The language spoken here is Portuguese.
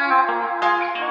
Música